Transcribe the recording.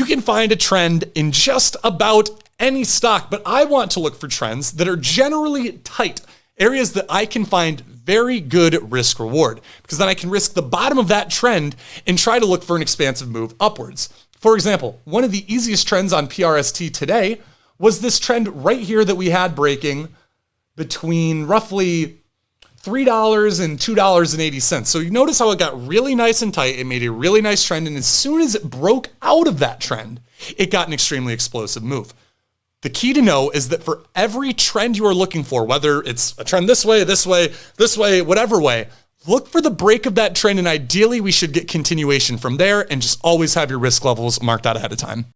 You can find a trend in just about any stock, but I want to look for trends that are generally tight, areas that I can find very good risk reward, because then I can risk the bottom of that trend and try to look for an expansive move upwards. For example, one of the easiest trends on PRST today was this trend right here that we had breaking between roughly $3 and $2.80. So you notice how it got really nice and tight. It made a really nice trend. And as soon as it broke out of that trend, it got an extremely explosive move. The key to know is that for every trend you are looking for, whether it's a trend this way, this way, this way, whatever way, look for the break of that trend. And ideally, we should get continuation from there and just always have your risk levels marked out ahead of time.